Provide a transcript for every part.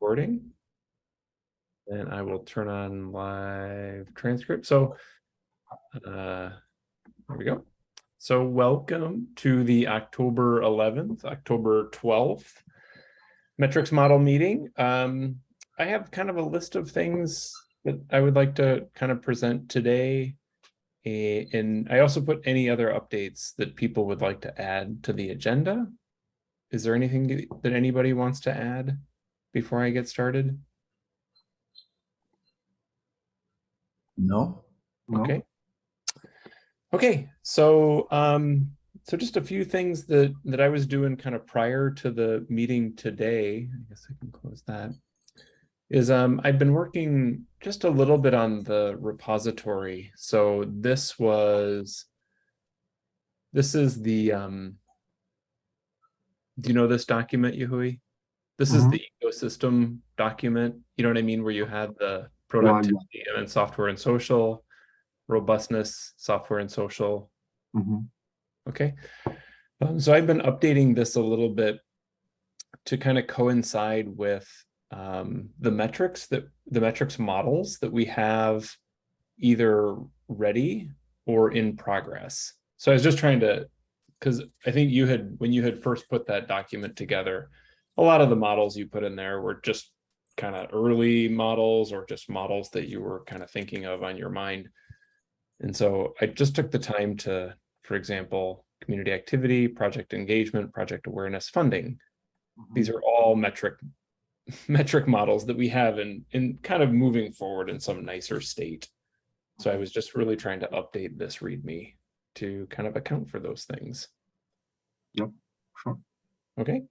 recording. And I will turn on live transcript. So uh, there we go. So welcome to the October 11th, October 12th metrics model meeting. Um, I have kind of a list of things that I would like to kind of present today. And I also put any other updates that people would like to add to the agenda. Is there anything that anybody wants to add before I get started? No. No. Okay. Okay, so um, so just a few things that that I was doing kind of prior to the meeting today. I guess I can close that. Is um I've been working just a little bit on the repository. So this was this is the um do you know this document, Yahui? This is Mhm. the ecosystem document, you know what I mean, where you have the productivity and software and social, robustness, software and social. Mhm. Okay. Um, so I've been updating this a little bit to kind of coincide with um, the metrics that the metrics models that we have either ready or in progress. So I was just trying to, because I think you had, when you had first put that document together, a lot of the models you put in there were just kind of early models or just models that you were kind of thinking of on your mind. And so I just took the time to, for example, community activity, project engagement, project awareness funding. Mm-hmm. These are all metric metric models that we have in, in kind of moving forward in some nicer state. So I mm-hmm. was just really trying to update this README to kind of account for those things. Yep, sure. Okay.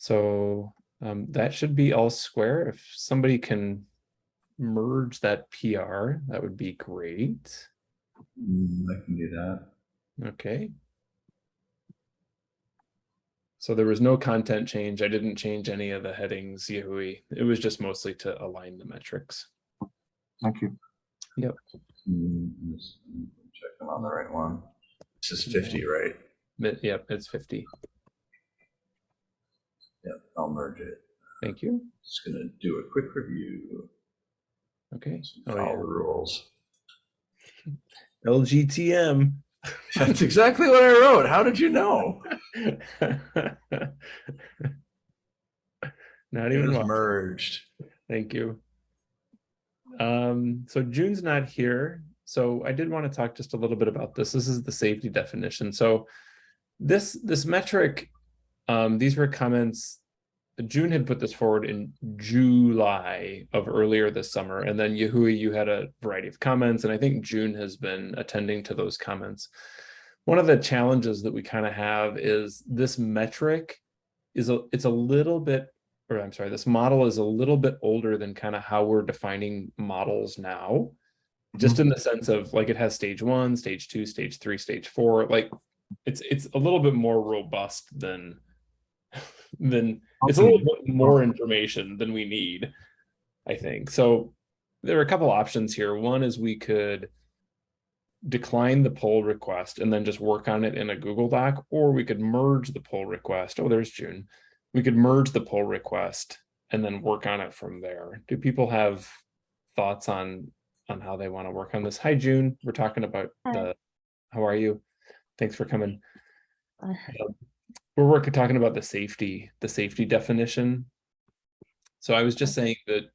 So um, that should be all square. If somebody can merge that PR, that would be great. Mm, I can do that. Okay. So there was no content change. I didn't change any of the headings, Yahui. It was just mostly to align the metrics. Thank you. Mm, just Check I'm on the right one. This is 50, right? Yep, it's 50. Yep, I'll merge it. Thank you. Just gonna do a quick review. Okay. Oh, Follow yeah. the rules. LGTM. That's exactly what I wrote. How did you know? Not It even was merged. Thank you. Um, so June's not here. So I did want to talk just a little bit about this. This is the safety definition. So this this metric, um, these were comments. June had put this forward in July of earlier this summer, and then Yahui, you had a variety of comments, and I think June has been attending to those comments. One of the challenges that we kind of have is this metric is a it's a little bit or I'm sorry, this model is a little bit older than kind of how we're defining models now. Just in the sense of like it has stage one, stage two, stage three, stage four, like it's it's a little bit more robust than than it's a little bit more information than we need, I think. So there are a couple options here. One is we could decline the pull request and then just work on it in a Google Doc, or we could merge the pull request. Oh, there's June we could merge the pull request and then work on it from there. Do people have thoughts on on how they want to work on this? Hi, June. We're talking about Hi. the. How are you? Thanks for coming. Uh, We're working talking about the safety, the safety definition. So I was just saying that,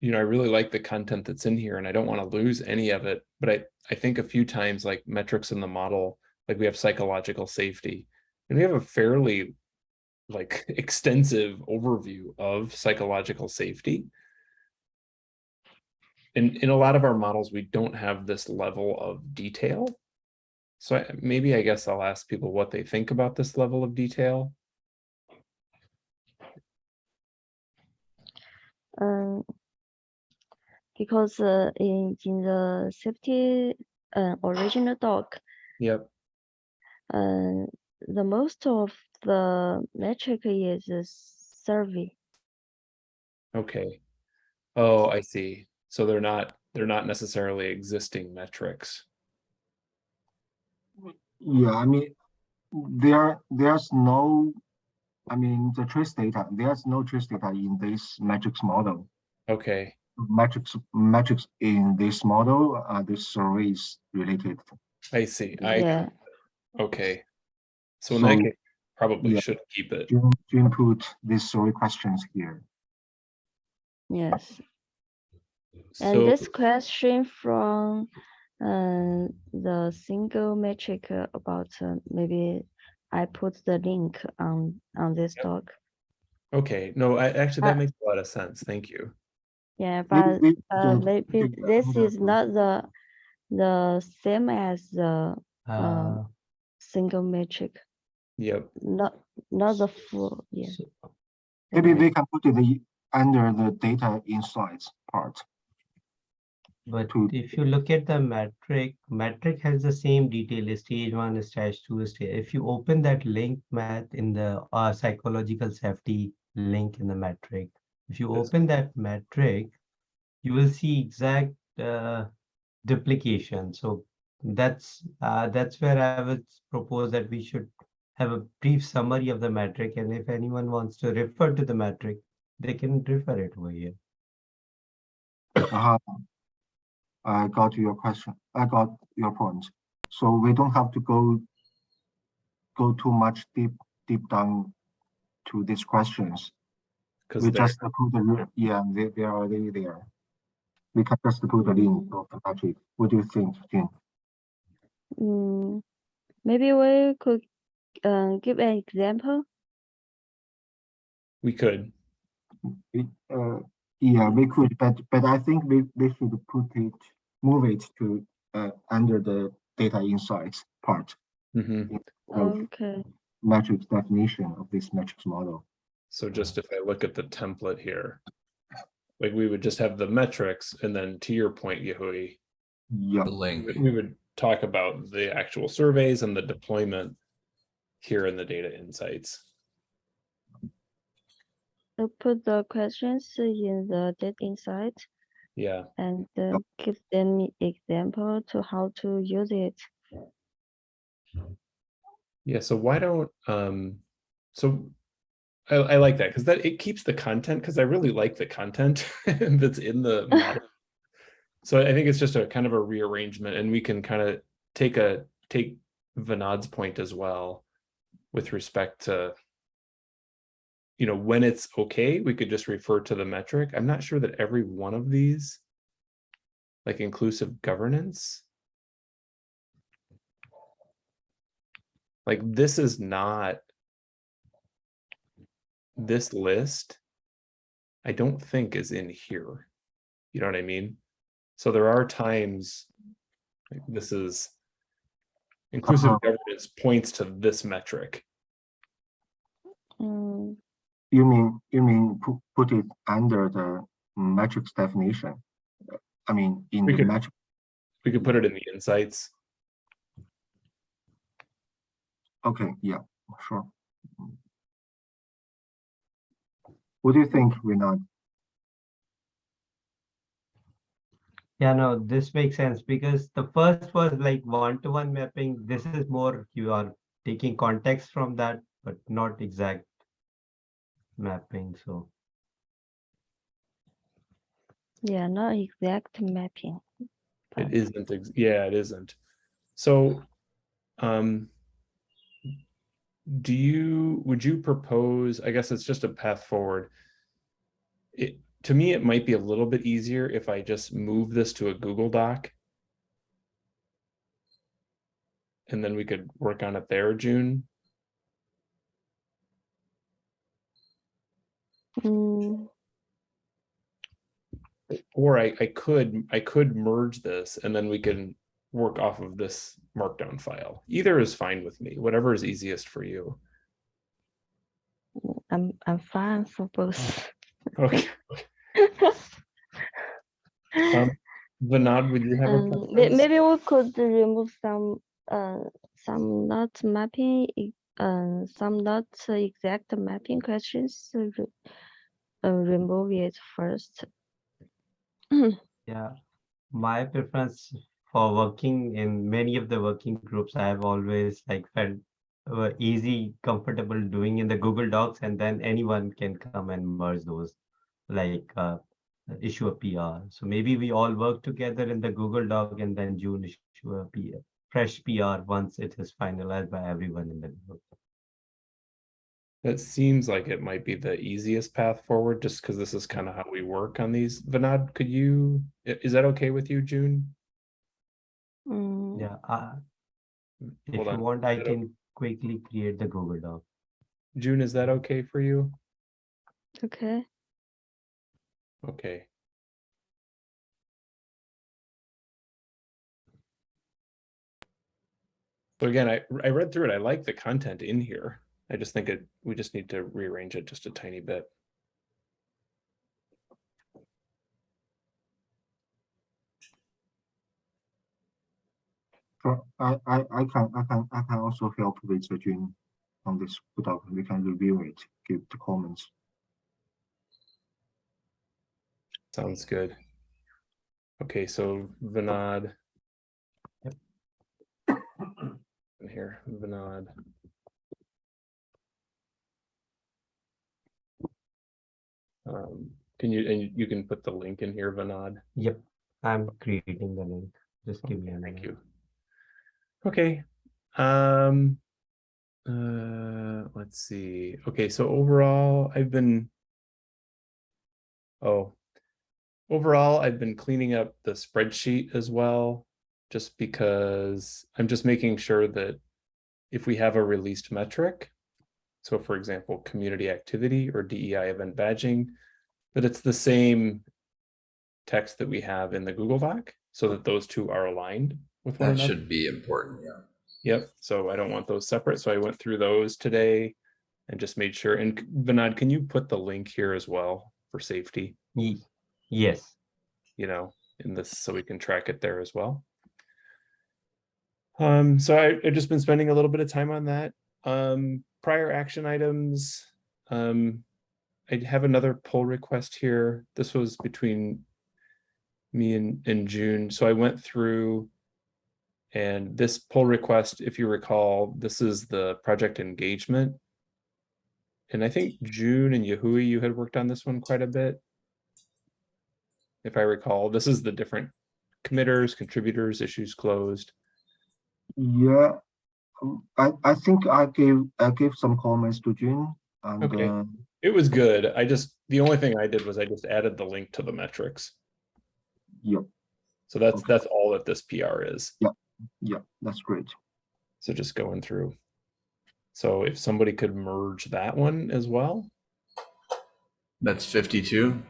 you know, I really like the content that's in here and I don't want to lose any of it. But I I think a few times like metrics in the model, like we have psychological safety, and we have a fairly like extensive overview of psychological safety. In, in a lot of our models, we don't have this level of detail. So I, maybe I guess I'll ask people what they think about this level of detail. um, because uh, in in the safety uh, original doc, Yep. uh, the most of the metric is a survey. Okay. Oh, I see. So they're not they're not necessarily existing metrics. Yeah, I mean, there there's no I mean, the trace data, there's no trace data in this matrix model. Okay, Metrics, metrics in this model, uh, this survey is related. I see. I, Yeah, okay. So in that So, case, probably yeah. should keep it. To, to input these survey questions here. yes. And this question from uh, the single metric uh, about uh, maybe I put the link on on this Yep. doc. okay, no, I, actually, that Uh, makes a lot of sense. Thank you. Yeah, but uh, maybe this is not the the same as the Uh, single metric, Yep, not not the full. Yeah. so- Maybe we can put it under the data insights part. But to- if you look at the metric, metric has the same detail, stage one, stage two, stage. If you open that link math in the uh, psychological safety link in the metric, if you open that metric, you will see exact uh, duplication. So that's uh, that's where I would propose that we should have a brief summary of the metric, and if anyone wants to refer to the metric, they can refer it over here. Uh-huh. I got your question. I got your point. So we don't have to go go too much deep deep down to these questions. because We just put the re- yeah, they they are already there. We can just put the link of the metric. What do you think, Jin? Mm, maybe we could uh, give an example. we could. It, uh, yeah, we could, but but I think we we should put it, move it to uh under the data insights part Mhm. of Okay. metrics definition of this metrics model. So just if I look at the template here, like we would just have the metrics and then to your point, Yahui, Yeah, The link. we- we would talk about the actual surveys and the deployment here in the data insights. So put the questions in the data insight Yeah, and uh, give them example to how to use it. yeah. So why don't, um, so I, I like that because that it keeps the content because I really like the content that's in the model. So I think it's just a kind of a rearrangement and we can kind of take a, take Vinod's point as well with respect to, you know, when it's okay, we could just refer to the metric. I'm not sure that every one of these, like inclusive governance, like this is not this list, I don't think is in here. You know what I mean? So there are times like this is inclusive Uh-huh. governance points to this metric. Mm, you mean, you mean put, put it under the metrics definition? I mean, in We the could- metric, We could put it in the insights. okay, yeah, sure. What do you think, Renat? Yeah, no, this makes sense because the first was like one-to-one mapping. This is more you are taking context from that, but not exact mapping. So yeah, not exact mapping. It but- isn't, ex- yeah, it isn't. So, um, do you, would you propose, I guess it's just a path forward. It, to me, it might be a little bit easier if I just move this to a Google Doc. And then we could work on it there, June. Mm, Or I, I could, I could merge this and then we can work off of this markdown file. Either is fine with me, whatever is easiest for you. I'm I'm fine for both. Okay. Um, Vinod, would you have a Um, preference? maybe we could remove some uh some not mapping uh some not exact mapping questions. Uh, remove it first. yeah, my preference for working in many of the working groups, I have always like felt easy, comfortable doing in the Google Docs, and then anyone can come and merge those, like uh, issue a PR. So maybe we all work together in the Google Doc and then June issue a PR, fresh PR once it is finalized by everyone in the group. That seems like it might be the easiest path forward, just because this is kind of how we work on these. Vinod, could you, is that okay with you, June? Mm, Yeah, uh, if Hold you on. want, I Is that o- can quickly create the Google Doc. June, is that okay for you? okay. Okay. So again, I, I read through it. I like the content in here. I just think it, we just need to rearrange it just a tiny bit. I, I, I can, I can, I can also help with the June on this, without, we can review it, give the comments. Sounds good. Okay, so Vinod. Yep. Here, Vinod. Um, can you, and you can put the link in here, Vinod? Yep, I'm creating the link. Just give me a Thank you. Okay, um. Uh, let's see. Okay, so overall, I've been. Oh. Overall, I've been cleaning up the spreadsheet as well, just because I'm just making sure that. If we have a released metric. So for example, community activity or DEI event badging, that it's the same. Text that we have in the Google Doc, so that those two are aligned with one That another. should be important, yeah. Yep, so I don't want those separate, so I went through those today and just made sure, and Vinod, can you put the link here as well for safety, Yes, you know, in this, so we can track it there as well? Um, so I, I've just been spending a little bit of time on that. Um, prior action items, um, I have another pull request here. This was between me and, and June, so I went through and this pull request, if you recall, this is the project engagement. And I think June and Yahui, you had worked on this one quite a bit. If I recall, this is the different committers, contributors, issues closed. Yeah, um, I, I think I gave, I gave some comments to June and, Okay. uh, It was good. I just, the only thing I did was I just added the link to the metrics. yeah, So that's, Okay. that's all that this PR is. yeah, that's great. So just going through. So if somebody could merge that one as well, That's fifty-two.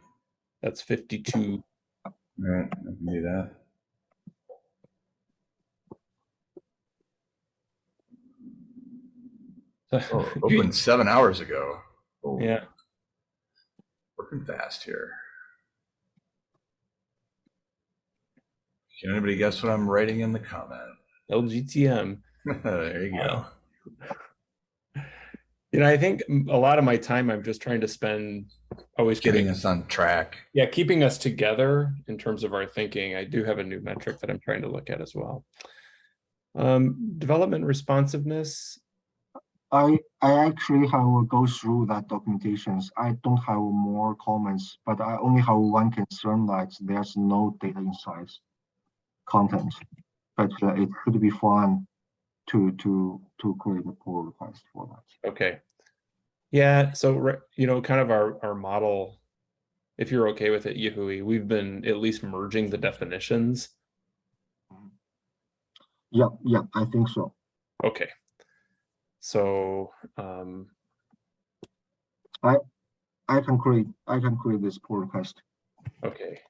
that's fifty-two. All right, I can do that. Oh, opened seven hours ago. Oh, Yeah, Working fast here. Can anybody guess what I'm writing in the comment? LGTM. There you go. You know, I think a lot of my time I'm just trying to spend always Getting getting, us on track. yeah, keeping us together in terms of our thinking. I do have a new metric that I'm trying to look at as well. Um, development responsiveness. I, I actually have go through that documentations. I don't have more comments, but I only have one concern that there's no data insights content. But uh, it could be fun to, to, to create a pull request for that. Okay. Yeah, so, you know, kind of our, our model, if you're okay with it, Yahui, we've been at least merging the definitions. Yeah, yeah, I think so. Okay. So, um, I I can create, I can create this pull request. okay.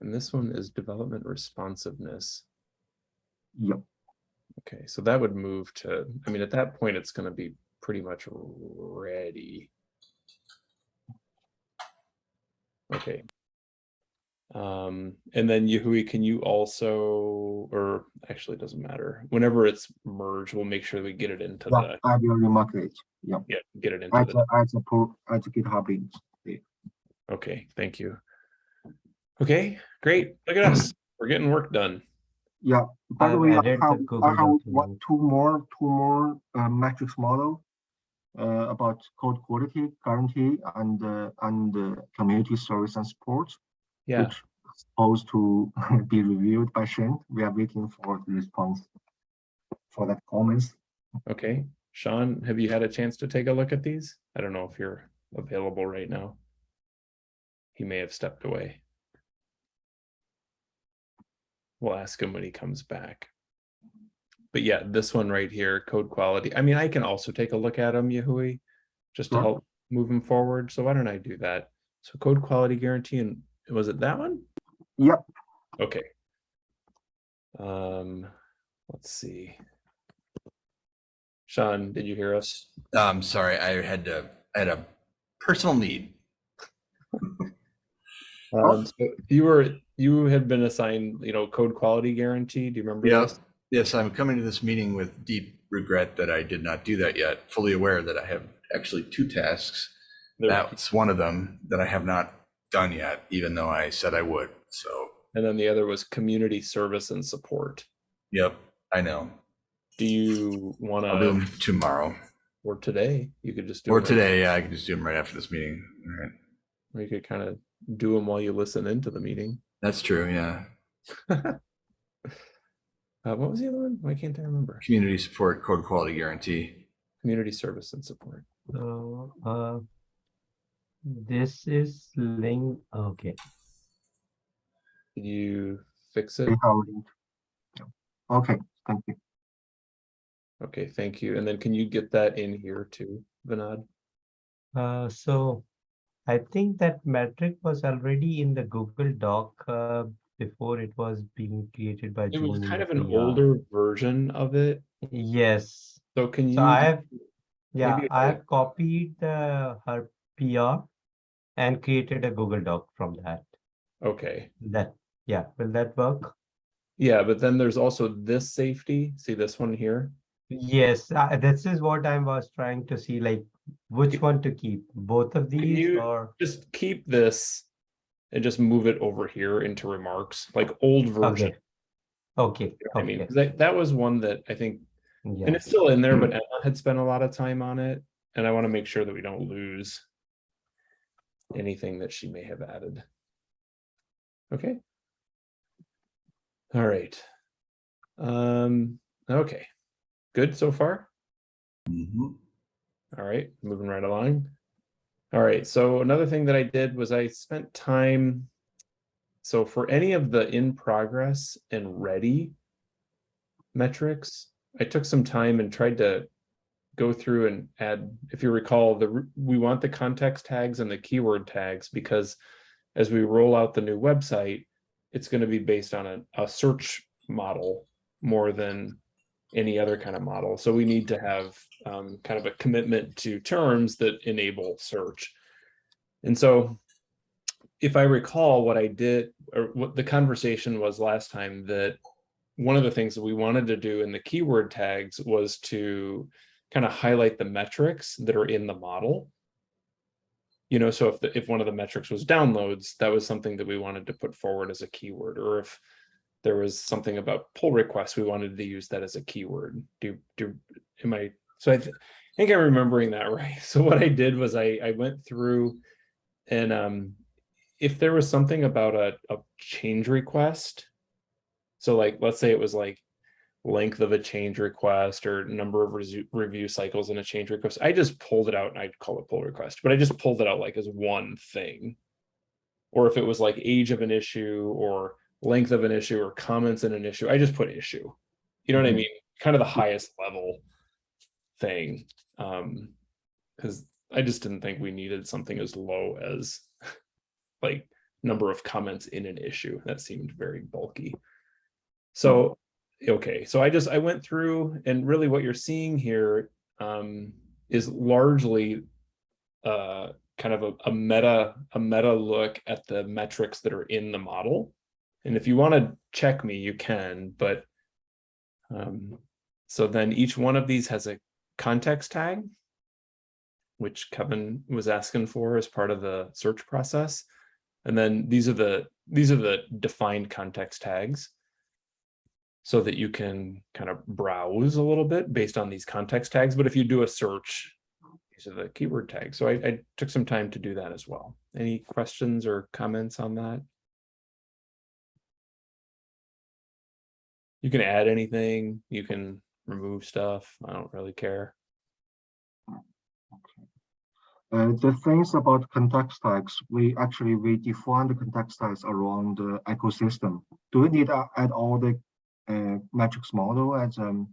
And this one is development responsiveness. Yep. Okay, so that would move to, I mean, at that point, it's gonna be pretty much ready. Okay. Um, and then Yahui, can you also, or actually it doesn't matter, whenever it's merged, we'll make sure we get it into Yeah, the, I will remark it. Yeah, yeah, get it into add, the, a- add a pull, add a GitHub link. okay, thank you. Okay, great, look at us, we're getting work done. Yeah, by the I've way, I added the have, Google I have one, document. two more, two more uh, metrics model uh, about code quality guarantee and uh, and uh, community service and support, Yeah, which is supposed to be reviewed by Shane. We are waiting for the response for that comments. okay. Sean, have you had a chance to take a look at these? I don't know if you're available right now. He may have stepped away. We'll ask him when he comes back. But yeah, this one right here, code quality. I mean, I can also take a look at them, Yahui, just to Sure. help move them forward. So why don't I do that? So code quality guarantee and was it that one? Yep, Okay. Um, let's see. Sean, did you hear us? Um, sorry, I had to, I had a personal need. Um, so you were, you had been assigned, you know, code quality guarantee. Do you remember? Yeah. this? Yes, I'm coming to this meeting with deep regret that I did not do that yet, fully aware that I have actually two tasks. There- That's one of them that I have not done yet, even though I said I would. So, And then the other was community service and support. yep, I know. Do you want I'll do them tomorrow or today, you could just do. or them right- today. Yeah, I can just do them right after this meeting. All right. Or you could kind of do them while you listen into the meeting. That's true. Yeah. Uh, what was the other one? Why can't I remember? Community support code quality guarantee. Community service and support. So, uh, this is link, okay. Did you fix it? we have it. Yeah. Okay, thank you. Okay, thank you. And then can you get that in here too, Vinod? Uh, so I think that metric was already in the Google Doc, uh, before it was being created by It was kind of an PR. older version of it. Yes, So can you? so I have, yeah, I I- have copied the, her PR and created a Google Doc from that. Okay, That, yeah, will that work? yeah, but then there's also this safety. See this one here? Yes, uh, this is what I was trying to see, like, which one to keep, both of these or, Just keep this and just move it over here into remarks, like old version. okay. Okay, you know what I mean, that, that was one that I think, yeah. and it's still in there, but Emma had spent a lot of time on it. And I want to make sure that we don't lose anything that she may have added. Okay. All right. Um, okay. Good so far? Mhm. All right, moving right along. All right, so another thing that I did was I spent time. So for any of the in progress and ready metrics, I took some time and tried to go through and add, if you recall, the we want the context tags and the keyword tags because as we roll out the new website, it's going to be based on a, a search model more than any other kind of model. So we need to have um, kind of a commitment to terms that enable search. And so if I recall what I did, or what the conversation was last time, that one of the things that we wanted to do in the keyword tags was to kind of highlight the metrics that are in the model. You know, so if the, if one of the metrics was downloads, that was something that we wanted to put forward as a keyword, or if there was something about pull requests, we wanted to use that as a keyword. Do, do, am I, so I th- think I'm remembering that right. So what I did was I, I went through and um, if there was something about a, a change request, so like, let's say it was like length of a change request or number of review cycles in a change request, I just pulled it out and I'd call it pull request, but I just pulled it out like as one thing. Or if it was like age of an issue or length of an issue or comments in an issue, I just put issue. You know what I Mhm. mean? Kind of the highest level thing. Um, because I just didn't think we needed something as low as like number of comments in an issue. That seemed very bulky. So, okay, so I just I went through and really what you're seeing here um, is largely uh, kind of a, a meta a meta look at the metrics that are in the model. And if you want to check me, you can, but um, so then each one of these has a context tag, which Kevin was asking for as part of the search process. And then these are the these are the defined context tags. So that you can kind of browse a little bit based on these context tags. But if you do a search, these are the keyword tags. So I, I took some time to do that as well. Any questions or comments on that? You can add anything, you can remove stuff. I don't really care. Uh, the things about context tags, we actually, we define the context tags around the ecosystem. Do we need to add all the uh, metrics model as um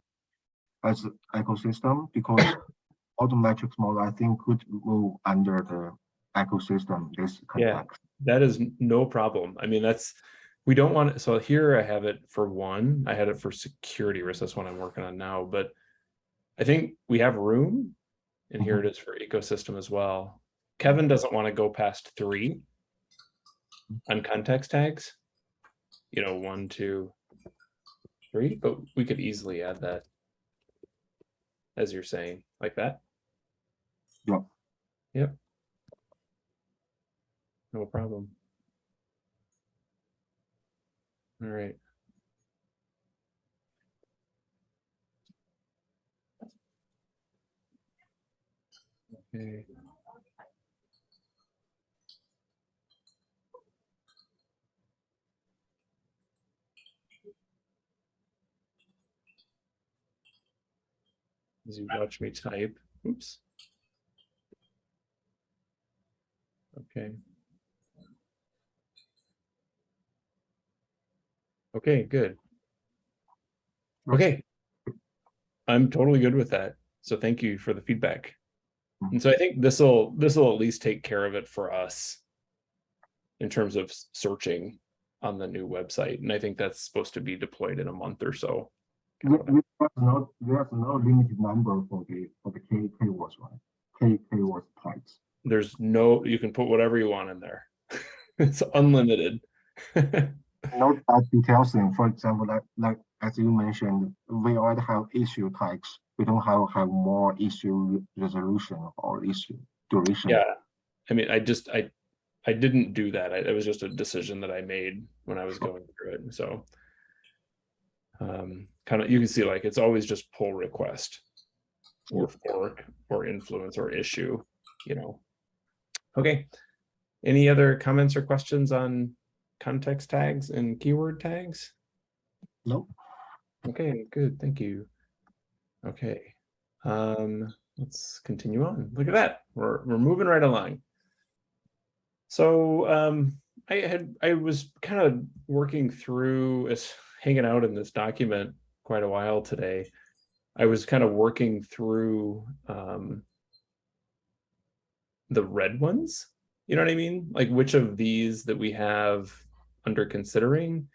as ecosystem? Because all the metrics model, I think, could move under the ecosystem, this Yeah. That is no problem. I mean, that's, we don't want, it. so here I have it for one, I had it for security risk, that's what I'm working on now, but I think we have room. And here it is for ecosystem as well. Kevin doesn't want to go past three on context tags. You know, one, two, three, but we could easily add that. As you're saying, like that. Yep. Yep. No problem. All right. Okay. As you watch me type, oops. Okay. Okay, good. Okay. I'm totally good with that. So thank you for the feedback. And so I think this will, this will at least take care of it for us. In terms of searching on the new website. And I think that's supposed to be deployed in a month or so. We no, there's no limited number for the, for the K, keywords, right? K, keyword types. There's no, you can put whatever you want in there. It's unlimited. no that details thing, for example, like, like, as you mentioned, we already have issue types. We don't have, have more issue resolution or issue duration. Yeah, I mean, I just, I, I didn't do that. I- It was just a decision that I made when I was going through it, so. Um, kind of, you can see like, it's always just pull request. Or fork, or influence, or issue, you know. Okay, any other comments or questions on context tags and keyword tags? Nope. Okay, good, thank you. Okay, um, let's continue on. Look at that, we're, we're moving right along. So, um, I had, I was kind of working through, as hanging out in this document quite a while today. I was kind of working through, um, the red ones, you know what I mean? Like which of these that we have under considering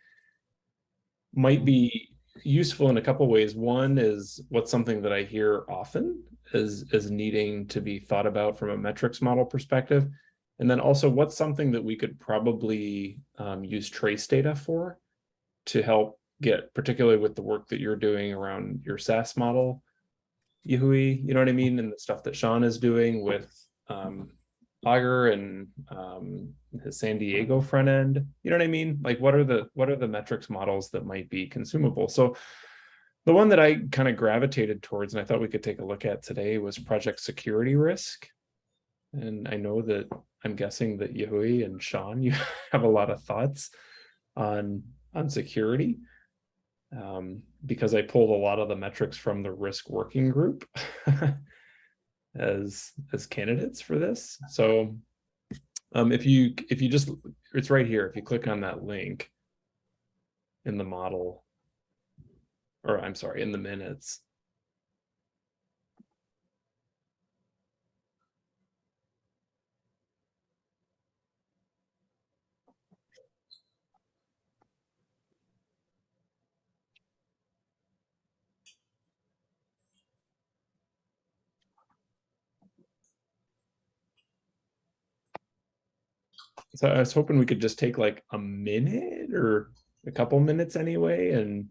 might be useful in a couple ways. One is what's something that I hear often is is needing to be thought about from a metrics model perspective. And then also what's something that we could probably um, use trace data for to help get, particularly with the work that you're doing around your SAS model, Yahui, you know what I mean? And the stuff that Sean is doing with um, Augur and um, his San Diego front end, you know what I mean? Like what are the, what are the metrics models that might be consumable? So the one that I kind of gravitated towards and I thought we could take a look at today was project security risk. And I know that I'm guessing that Yahui and Sean, you have a lot of thoughts on, on security. Um, because I pulled a lot of the metrics from the risk working group as, as candidates for this. So um, if you, if you just, it's right here, if you click on that link in the model, or I'm sorry, in the minutes, So I was hoping we could just take like a minute or a couple minutes anyway and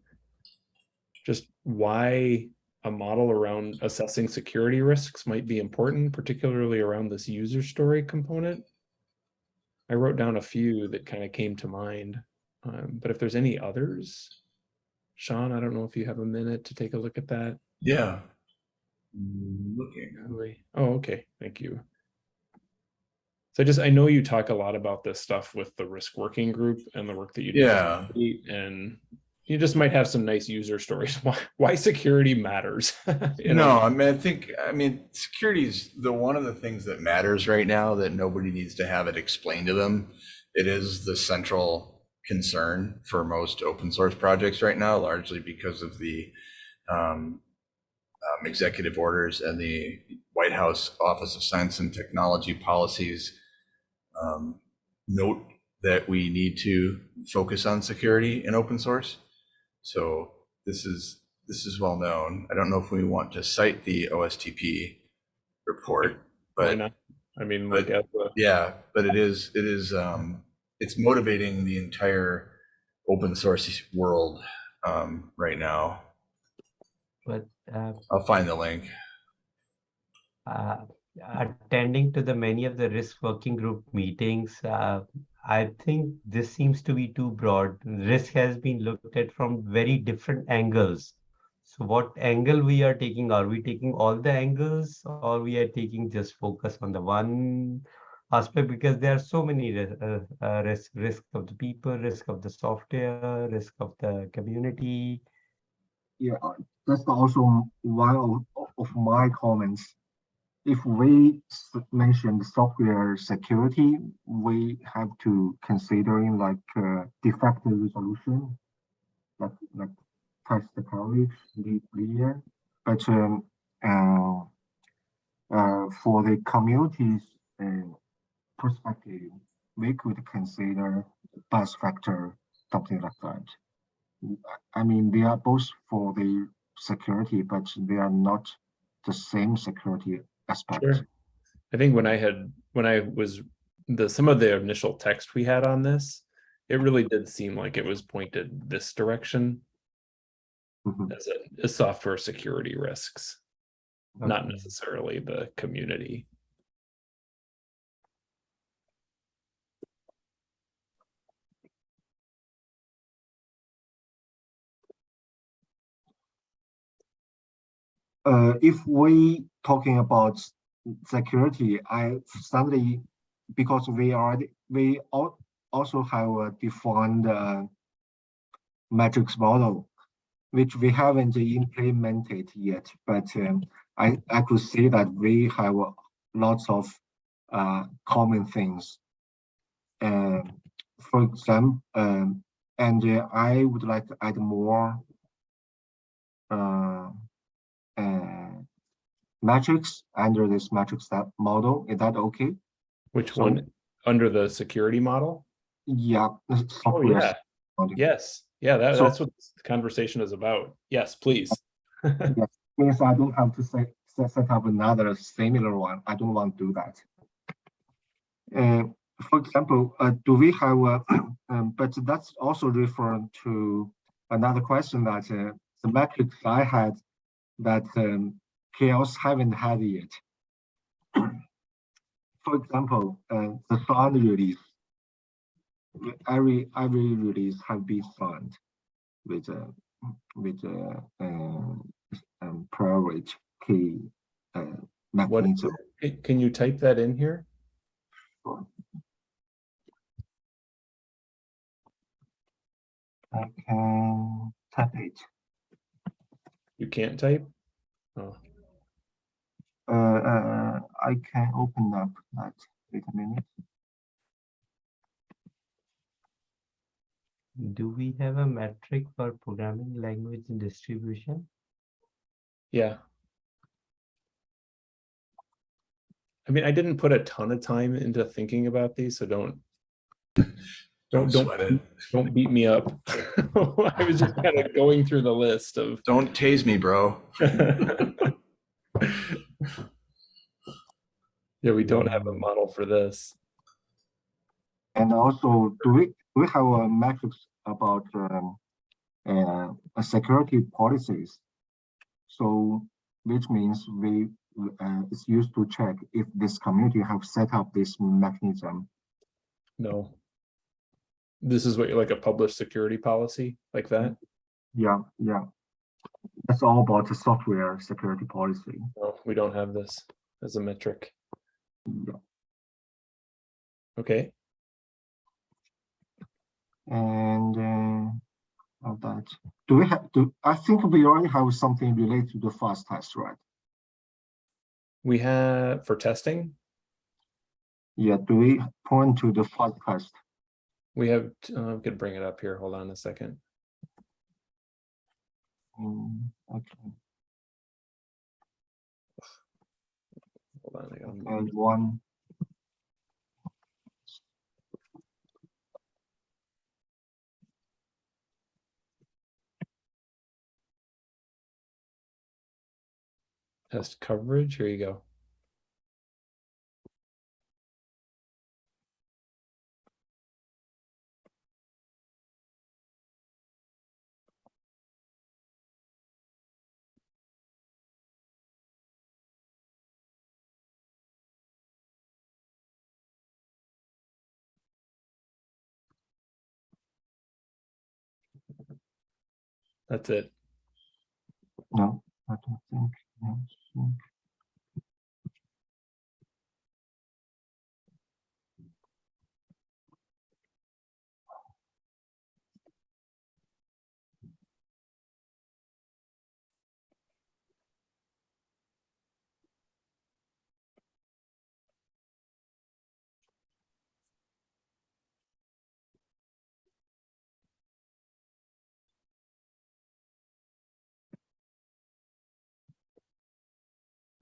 just why a model around assessing security risks might be important, particularly around this user story component. I wrote down a few that kind of came to mind, um, but if there's any others, Sean, I don't know if you have a minute to take a look at that. Yeah. Looking. Oh, okay, thank you. So I just, I know you talk a lot about this stuff with the risk working group and the work that you do. Yeah. And you just might have some nice user stories, why, why security matters. you No, know? I mean, I think, I mean, security is the one of the things that matters right now that nobody needs to have it explained to them. It is the central concern for most open source projects right now, largely because of the um, um, executive orders and the White House Office of Science and Technology policies um, note that we need to focus on security in open source. So this is this is well known. I don't know if we want to cite the OSTP report, Why but not? I mean, but- like, as a- yeah, but it is it is um, it's motivating the entire open source world um, right now. But uh, I'll find the link. uh, attending to the many of the risk working group meetings, uh, I think this seems to be too broad. Risk has been looked at from very different angles. So what angle we are taking? Are we taking all the angles or we are taking just focus on the one aspect? Because there are so many uh, uh, risk, risk of the people, risk of the software, risk of the community. Yeah, uh, that's also one of, of my comments. If we s- mention software security, we have to considering like uh, defect resolution, like like test coverage, layer. But um, uh, uh, for the community's uh, perspective, we could consider bus factor, something like that. I mean, they are both for the security, but they are not the same security aspect. Sure. I think when I had, when I was, the, some of the initial text we had on this, it really did seem like it was pointed this direction Mhm. as a, as software security risks, not necessarily the community. Uh, if we talking about security, I suddenly, because we already, we al- also have a defined uh, matrix model, which we haven't implemented yet, but um, I, I could see that we have lots of uh, common things. Um, for example, um, and uh, I would like to add more uh, uh, metrics under this matrix that model. Is that okay? Which So- one, under the security model? Yeah. Oh, yeah, yes, yeah, that, So- that's what this conversation is about. Yes, please. yes. Means I don't have to set, set, set up another similar one. I don't want to do that. Uh, for example, uh, do we have, a, um, but that's also referring to another question that uh, the metrics I had that um, CHAOSS haven't had yet. For example, uh, the sound release. Every every release have been signed with a with a um, um, private key uh, What, mechanism. can- can you type that in here? I can tap it. You can't type? Oh, Uh, uh, I can open up that. Wait a minute. Do we have a metric for programming language distribution? yeah. I mean, I didn't put a ton of time into thinking about these, so don't. Don't Don't, sweat it. don't beat me up. I was just kind of going through the list of. Don't tase me, bro. Yeah, we don't have a model for this. And also, do we do we have a metrics about um, uh, a security policies? So, which means we uh, it's used to check if this community have set up this mechanism. No. This is what, you like a published security policy like that? Yeah, yeah. That's all about the software security policy. No, we don't have this as a metric. Yeah. Okay, And uh, that, do we have do I think we already have something related to the fast test, right? we have for testing, Yeah. Do we point to the fast test? We have, uh, I could bring it up here. Hold on a second. Mm, okay. Hold on. I gotta And one. Test coverage. Here you go. That's it. No, I don't think. no, so-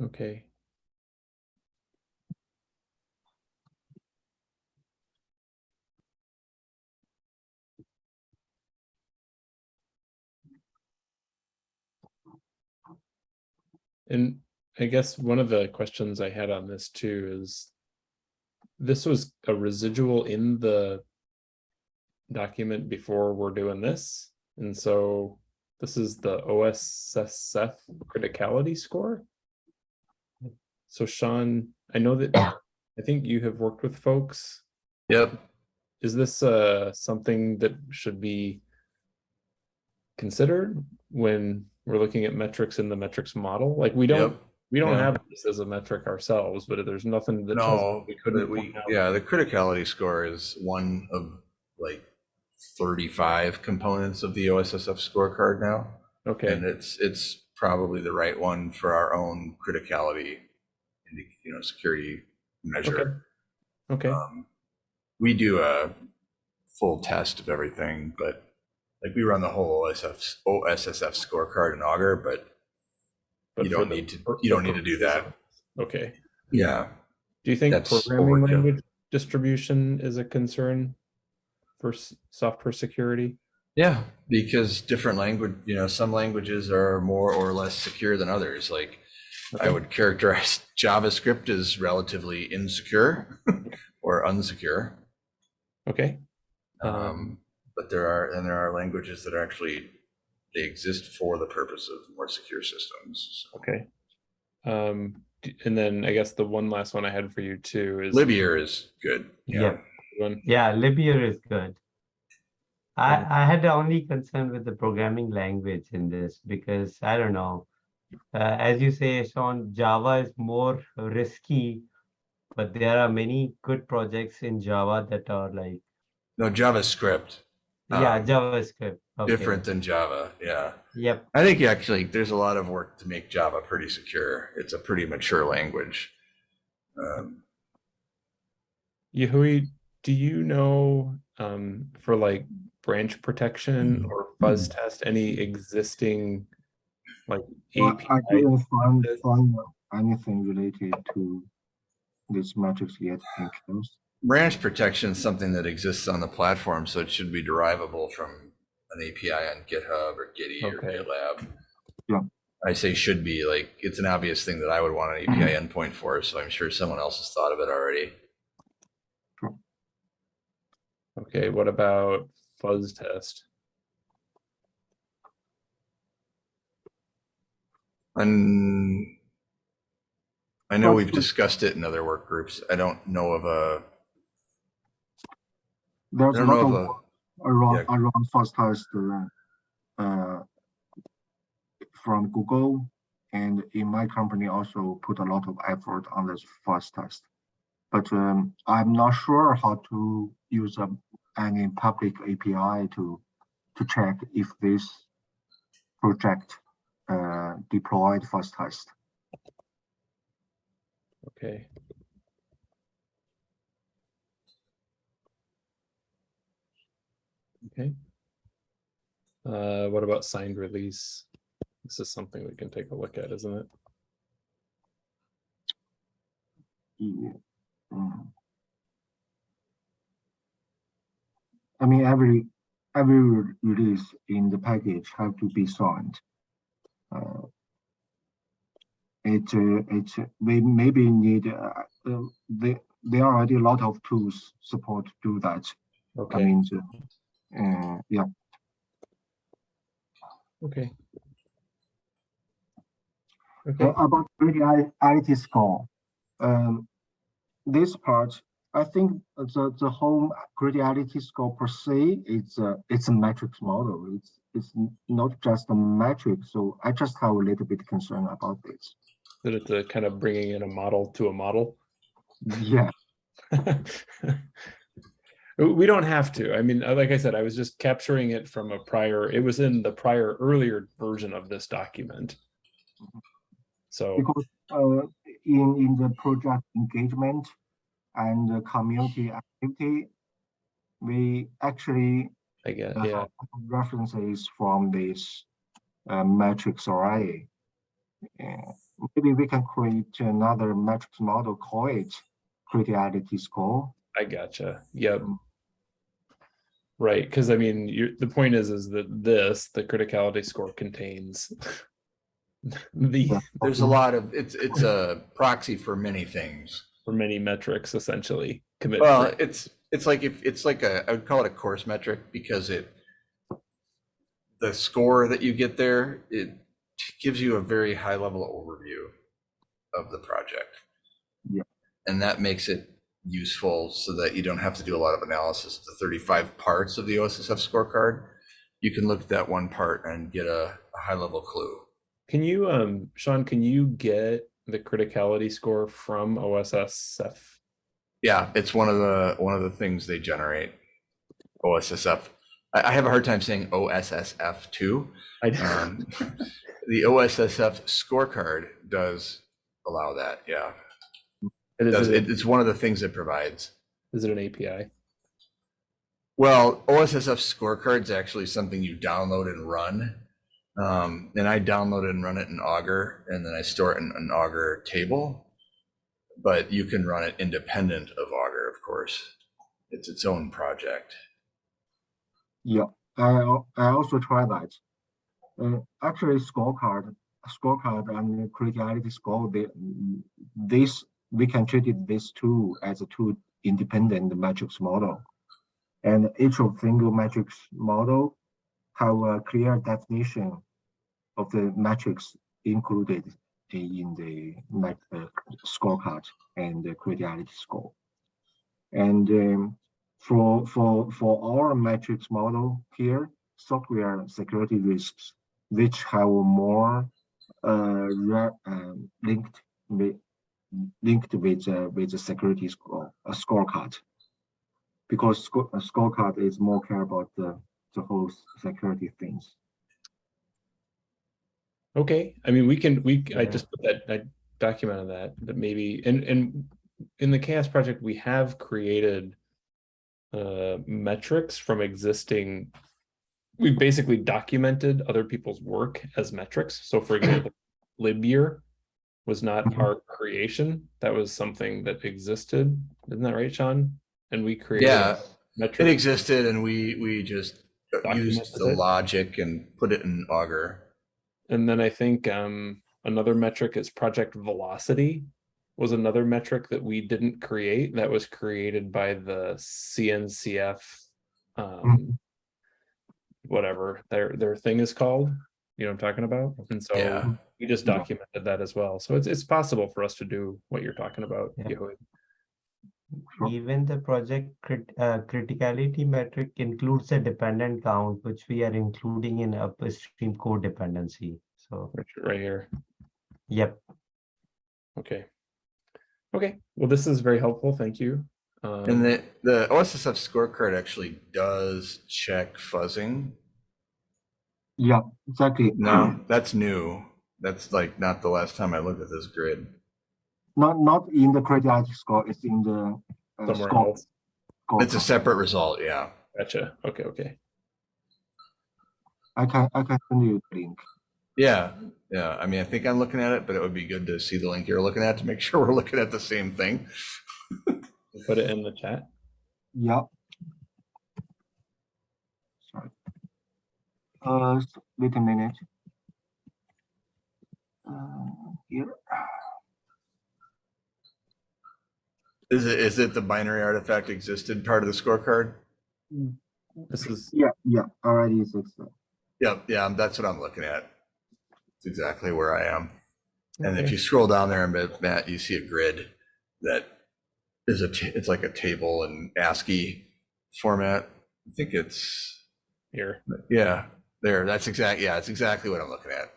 Okay. And I guess one of the questions I had on this too is this was a residual in the document before we're doing this. And so this is the OSSF criticality score. So Sean, I know that, I think you have worked with folks. Yep. Is this uh something that should be considered when we're looking at metrics in the metrics model? Like we don't, Yep. we don't yeah. have this as a metric ourselves, but there's nothing that tells No, we couldn't. we, yeah, the criticality score is one of like thirty-five components of the OSSF scorecard now. Okay, And it's, it's probably the right one for our own criticality, indi- you know, security measure. okay, Um, We do a full test of everything, but like we run the whole OSF, OSSF scorecard in Augur, but but you don't the- need to, you don't need to do that. Okay, Yeah. do you think That's programming overkill. language distribution is a concern for s- software security? Yeah, because different language, you know, some languages are more or less secure than others. Like I would characterize JavaScript as relatively insecure or unsecure. Okay, Um, but there are, and there are languages that are actually, they exist for the purpose of more secure systems. So okay. Um, and then I guess the one last one I had for you too is. Libyear is good. Yeah. One, Yeah, Libyear is good. I, I had the only concern with the programming language in this because I don't know. Uh, as you say, Sean, Java is more risky, but there are many good projects in Java that are like, No, JavaScript, yeah, Um, JavaScript. Okay. different than Java. Yeah. Yep. I think actually there's a lot of work to make Java pretty secure. It's a pretty mature language. Um, Yahui, do you know, um, for like branch protection or fuzz test, any existing like Well, I API? didn't find, find anything related to this metrics yet in CHAOSS. branch protection is something that exists on the platform, so it should be derivable from an API on GitHub or Gitee or Okay. GitLab. Yeah. I say should be, like, it's an obvious thing that I would want an API mm-hmm. endpoint for, so I'm sure someone else has thought of it already. Okay, what about fuzz test? And I know we've discussed it in other work groups. I don't know of a, There's I a don't know lot of a, around, yeah. around fuzz test uh, uh, from Google and in my company also put a lot of effort on this fuzz test. But um, I'm not sure how to use a, any public API to to check if this project deployed fuzz test. Okay. Okay. Uh, what about signed release? This is something we can take a look at, isn't it? Yeah. Mm. I mean, every every release in the package have to be signed. Uh, it uh, it we maybe need uh, uh, there there are already a lot of tools support to do that. I Okay, mean, uh, uh, yeah, okay. Uh, Okay, about reality score. Um, this part, I think the the whole reality score per se is a it's a matrix model. It's it's not just a metric. So I just have a little bit concern about this. that it's a kind of bringing in a model to a model. Yeah, We don't have to. I mean, like I said, I was just capturing it from a prior, it was in the prior earlier version of this document. So, because uh, in in the project engagement and the community activity, we actually I guess, uh, yeah, references from this uh, matrix array. Uh, maybe we can create another matrix model, call it criticality score. I gotcha. Yep. Mm. Right, because I mean, you, the point is, is that this, the criticality score contains the, There's a lot of, it's, it's a proxy for many things. for many metrics essentially. Commit. Well, rate. it's, it's like if, it's like a, I would call it a coarse metric because it, the score that you get there, it gives you a very high level overview of the project. Yeah. And that makes it useful so that you don't have to do a lot of analysis. The 35 parts of the OSSF scorecard, you can look at that one part and get a, a high level clue. Can you, um, Sean, can you get the criticality score from OSSF? Yeah, it's one of the, one of the things they generate. OSSF. I, I have a hard time saying OSSF too. I, Um, The OSSF scorecard does allow that, yeah. it Does- it- it, It's one of the things it provides. is it an API? Well, OSSF scorecard is actually something you download and run. Um, and I download and run it in Augur, and then I store it in an Augur table. But you can run it independent of Augur, of course. It's its own project. Yeah, I I also try that. Uh, actually, scorecard, scorecard and criticality score, they, this we can treat it this two as a two independent metrics model, and each of single metrics model have a clear definition of the metrics included in the mat- uh, scorecard and the criticality score. And um, for for for our metrics model here, software security risks, which have more uh, um, linked with linked with uh, with the security score a scorecard, because sco- a scorecard is more care about the the whole security things. Okay, I mean, we can, we, I just put that, I documented that, that maybe, and, and in the CHAOSS project, we have created uh, metrics from existing, we've basically documented other people's work as metrics. So for example, libyear was not Mhm. our creation. That was something that existed. Isn't that right, Sean? And we created Yeah, It existed and we, we just used the it. logic and put it in Augur. And then I think um another metric is project velocity was another metric that we didn't create that was created by the CNCF um whatever their their thing is called. You know what I'm talking about? And so Yeah. we just Yeah. documented that as well. So it's it's possible for us to do what you're talking about. Yeah. Yehui. Sure. Even the project crit, uh, criticality metric includes a dependent count, which we are including in upstream code dependency. So, Right right here. yep. Okay. Okay, well, this is very helpful. Thank you. And Um, the, the OSSF scorecard actually does check fuzzing. Yeah, exactly. No, that's new. That's like not the last time I looked at this grid. Not, not in the criticality score, it's in the uh, score. else. score It's a separate result, yeah. Gotcha. Okay, okay. I can, I can send you the link. Yeah, yeah. I mean, I think I'm looking at it, but it would be good to see the link you're looking at to make sure we're looking at the same thing. Put it in the chat. Yeah. Sorry. Uh, wait a minute. Uh, here, Is it, is it the binary artifact existed part of the scorecard? This is, yeah, yeah, already exists. Yep, yeah, that's what I'm looking at. It's exactly where I am. And if you scroll down there a Matt, you see a grid that is a, it's like a table in ASCII format. I think it's, here. yeah, there, that's exact, yeah, it's exactly what I'm looking at.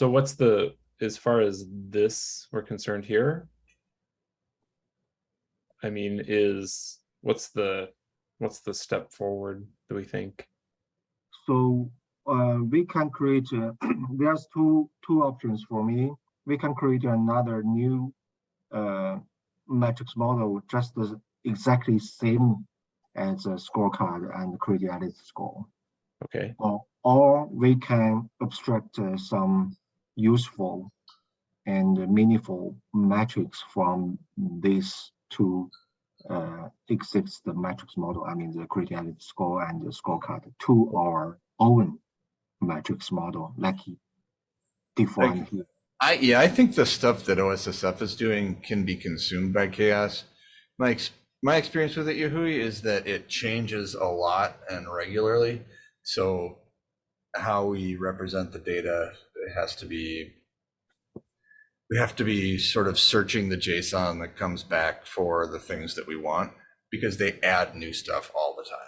So what's the, as far as this we're concerned here? I mean, is, what's the, what's the step forward, do we think? So uh, we can create, a- there's two, two options for me. We can create another new uh, matrix model, just as exactly same as a scorecard and criticality score. Okay, Or, or we can abstract uh, some useful and meaningful metrics from these two uh, exist the matrix model, I mean the criticality score and the scorecard to our own matrix model, like defined here. I, yeah, I think the stuff that OSSF is doing can be consumed by CHAOSS. My, ex- my experience with it, Yahui, is that it changes a lot and regularly. So how we represent the data it has to be, we have to be sort of searching the JSON that comes back for the things that we want because they add new stuff all the time.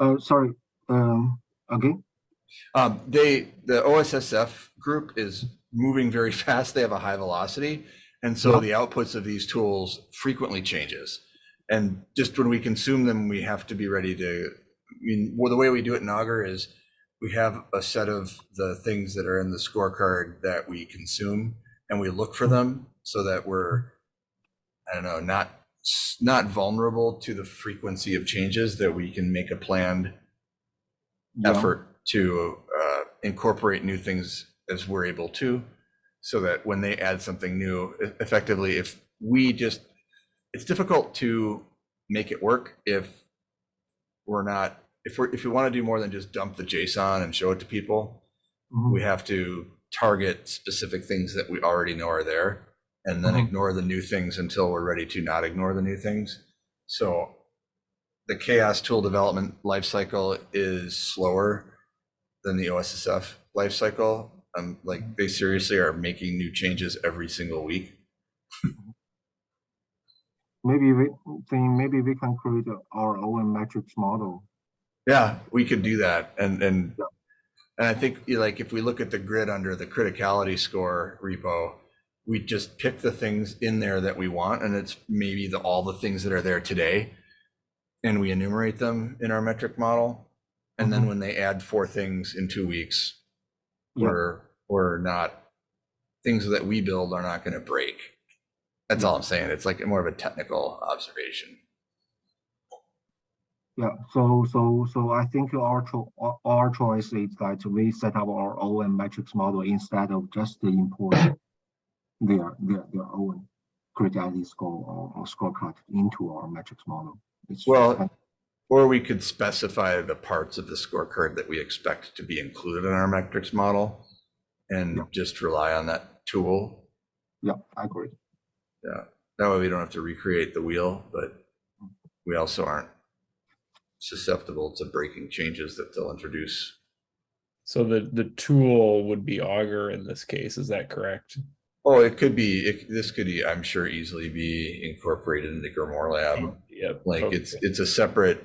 Uh, sorry, um, again, Um, they, the OSSF group is moving very fast. They have a high velocity. And so Yeah. the outputs of these tools frequently changes. And just when we consume them, we have to be ready to, mean, well, the way we do it in Augur is we have a set of the things that are in the scorecard that we consume and we look for them so that we're, I don't know, not, not vulnerable to the frequency of changes that we can make a planned yeah, effort to uh, incorporate new things as we're able to, so that when they add something new, effectively, if we just, it's difficult to make it work if we're not, if we're, if we want to do more than just dump the JSON and show it to people, mhm, we have to target specific things that we already know are there and then Mhm. ignore the new things until we're ready to not ignore the new things. So the CHAOSS tool development lifecycle is slower than the OSSF lifecycle. Um, like they seriously are making new changes every single week. maybe we, think maybe we can create our own metrics model. Yeah, we could do that. And, and, and I think like if we look at the grid under the criticality score repo, we just pick the things in there that we want and it's maybe the, all the things that are there today. And we enumerate them in our metric model. And then Mhm. when they add four things in two weeks, Yeah. we're, we're not, things that we build are not going to break. That's all I'm saying. It's like more of a technical observation. Yeah, so, so, so I think our cho- our- choice is that we set up our own metrics model instead of just importing their, their, their own criticality score or, or scorecard into our metrics model. It's Well, kind- Or we could specify the parts of the scorecard that we expect to be included in our metrics model and Yeah. just rely on that tool. Yeah, I agree. Yeah, that way we don't have to recreate the wheel, but we also aren't susceptible to breaking changes that they'll introduce. So the, the tool would be Augur in this case, is that correct? Oh, it could be, it, this could, I'm sure, easily be incorporated into Grimoire Lab. Yep. Like it's, okay. it's a separate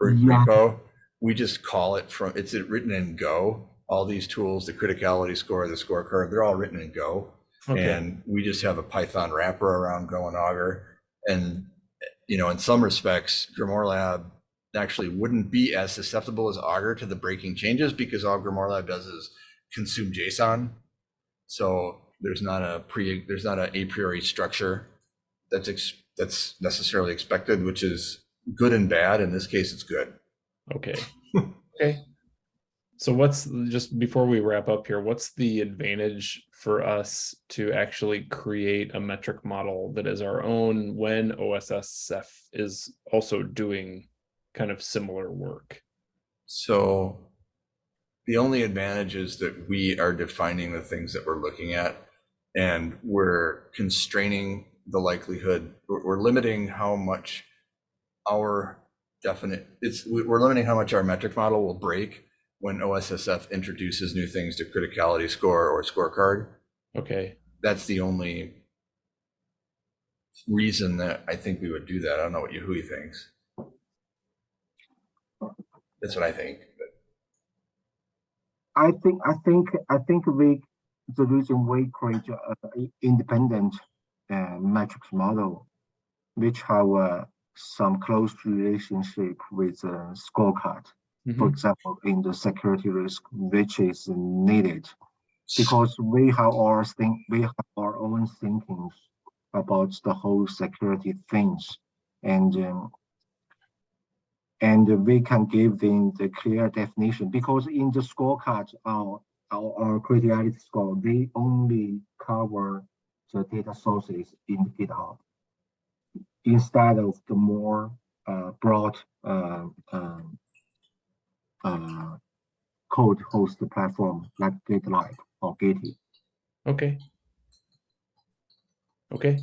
re- Yeah. repo. We just call it from, it's written in Go. All these tools, the criticality score, the scorecard, they're all written in Go. Okay, And we just have a Python wrapper around Go and Augur. And, you know, in some respects, Grimoire Lab actually wouldn't be as susceptible as Augur to the breaking changes because all Grimoire Lab does is consume JSON. So there's not a pre, there's not a a priori structure that's, ex- that's necessarily expected, which is good and bad. In this case, it's good. okay, okay. So what's, just before we wrap up here, what's the advantage for us to actually create a metric model that is our own when OSSF is also doing kind of similar work? So the only advantage is that we are defining the things that we're looking at and we're constraining the likelihood, we're, limiting how much our definite, it's, we- we're limiting how much our metric model will break when OSSF introduces new things to criticality score or scorecard. Okay, That's the only reason that I think we would do that. I don't know what Yahui thinks. That's what I think. but- I think, I think, I think we, the reason we create a a independent uh, metrics model, which have uh, some close relationship with uh, scorecard. For Mhm. example, in the security risk, which is needed. Because we have our think, we have our own thinkings about the whole security things. And um, and we can give them the clear definition because in the scorecard, our our, our criticality score, they only cover the data sources in GitHub instead of the more uh, broad uh, um, uh, code host platform like GitLab or Gitee. okay. Okay,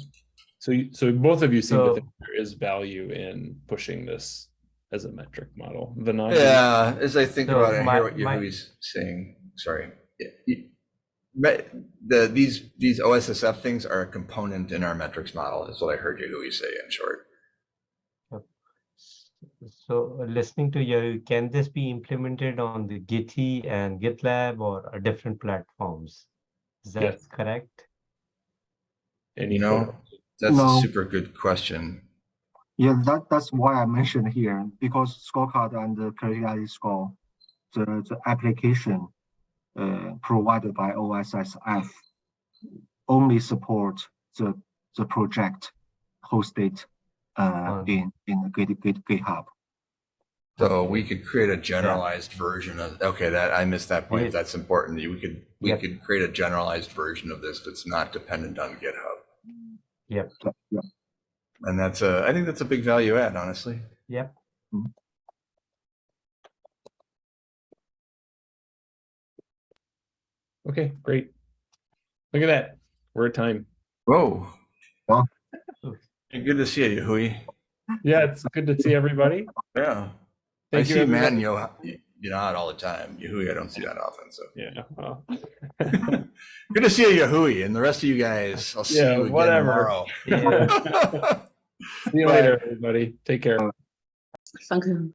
so you, so both of you seem to think there is value in pushing this as a metric model. Vinod? Yeah, as I think So about it, I my- hear what my- Yahui's saying. Sorry. Y- y- The, these, these OSSF things are a component in our metrics model, is what I heard Yahui say in short. So uh, listening to you, can this be implemented on the Gitee and GitLab or different platforms? Is that Yes. correct? And You know, thought? That's a super good question. Yeah, that, that's why I mentioned here, because scorecard and the criticality score, the, the application uh, provided by OSSF only support the, the project hosted uh, On- in, in the Git, Git, GitHub. So we could create a generalized version of, okay, that, I missed that Yeah. point. That's important. We could, we Yep. could create a generalized version of this that's not dependent on GitHub. Yep, So, yeah, And that's a, I think that's a big value add, honestly. yep. Okay, great. Look at that, we're at time. Whoa. Wow. Hey, Good to see you, Yahui. Yeah, it's good to see everybody. Yeah. I Thank you, see Matt and everybody. Yo, you know, out all the time. Yahui, I don't see that often, so. Yeah, well. Good to see you, Yahui, and the rest of you guys. I'll see Yeah, you again whatever. Yeah. tomorrow. See you later, everybody. Take care. Thank you.